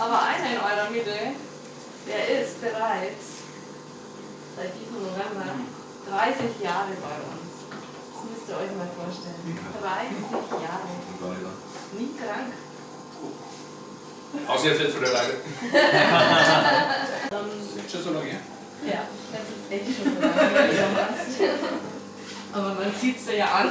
Aber einer in eurer Mitte, der ist bereits seit diesem November 30 Jahre bei uns. Das müsst ihr euch mal vorstellen. 30 Jahre. Nie krank. Außer jetzt für der Leiter. das Ist schon so lange her? ja, das ist echt schon so lange. her. Aber man sieht es ja an.